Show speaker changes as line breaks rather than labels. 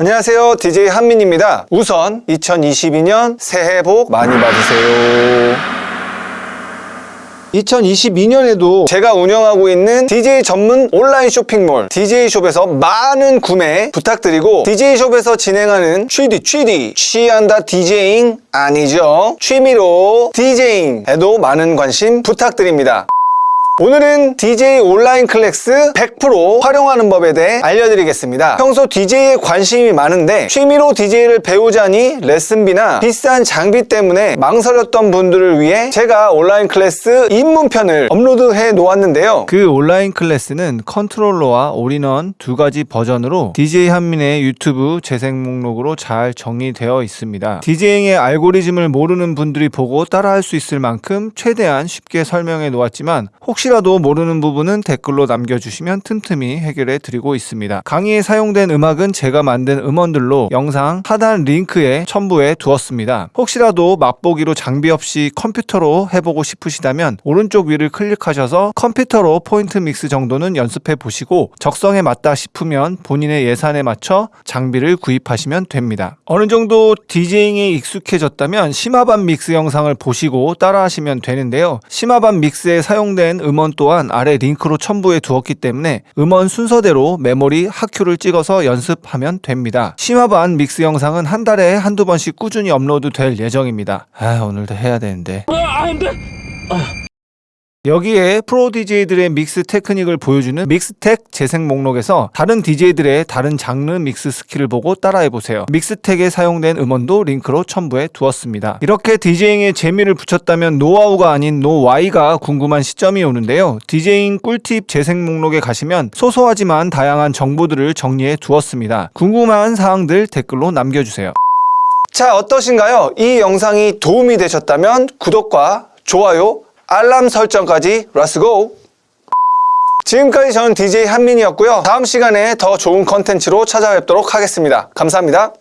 안녕하세요. DJ 한민입니다. 우선 2022년 새해 복 많이 받으세요. 2022년에도 제가 운영하고 있는 DJ 전문 온라인 쇼핑몰 DJ숍에서 많은 구매 부탁드리고 DJ숍에서 진행하는 취디 취디 취한다 DJing 아니죠 취미로 DJing에도 많은 관심 부탁드립니다 오늘은 DJ 온라인 클래스 100% 활용하는 법에 대해 알려드리겠습니다. 평소 DJ에 관심이 많은데 취미로 DJ를 배우자니 레슨비나 비싼 장비 때문에 망설였던 분들을 위해 제가 온라인 클래스 입문편을 업로드해 놓았는데요.
그 온라인 클래스는 컨트롤러와 올인원 두 가지 버전으로 DJ 한민의 유튜브 재생 목록으로 잘 정리되어 있습니다. DJing의 알고리즘을 모르는 분들이 보고 따라할 수 있을 만큼 최대한 쉽게 설명해 놓았지만 혹시 라도 모르는 부분은 댓글로 남겨주시면 틈틈이 해결해 드리고 있습니다. 강의에 사용된 음악은 제가 만든 음원들로 영상 하단 링크에 첨부해 두었습니다. 혹시라도 맛보기로 장비 없이 컴퓨터로 해보고 싶으시다면 오른쪽 위를 클릭하셔서 컴퓨터로 point mix 정도는 연습해 보시고 적성에 맞다 싶으면 본인의 예산에 맞춰 장비를 구입하시면 됩니다. 어느 정도 DJing에 익숙해졌다면 심화반 mix 영상을 보시고 따라 하시면 되는데요. 심화반 mix에 사용된 음원 또한 아래 링크로 첨부해 두었기 때문에 음원 순서대로 메모리 hot cue를 찍어서 연습하면 됩니다. 심화반 mix 영상은 한 달에 한두 번씩 꾸준히 업로드 될 예정입니다. 아 오늘도 해야 되는데. 여기에 프로 DJ들의 mix 테크닉을 보여주는 Mix Tech 재생 목록에서 다른 DJ들의 다른 장르 mix 스킬을 보고 따라해보세요. Mix Tech에 사용된 음원도 링크로 첨부해 두었습니다. 이렇게 DJing에 재미를 붙였다면 노하우가 아닌 know-why가 궁금한 시점이 오는데요. DJing 꿀팁 재생 목록에 가시면 소소하지만 다양한 정보들을 정리해 두었습니다. 궁금한 사항들 댓글로 남겨주세요.
자, 어떠신가요? 이 영상이 도움이 되셨다면 구독과 좋아요, 알람 설정까지 let's go! 지금까지 저는 DJ 한민이었고요. 다음 시간에 더 좋은 컨텐츠로 찾아뵙도록 하겠습니다. 감사합니다.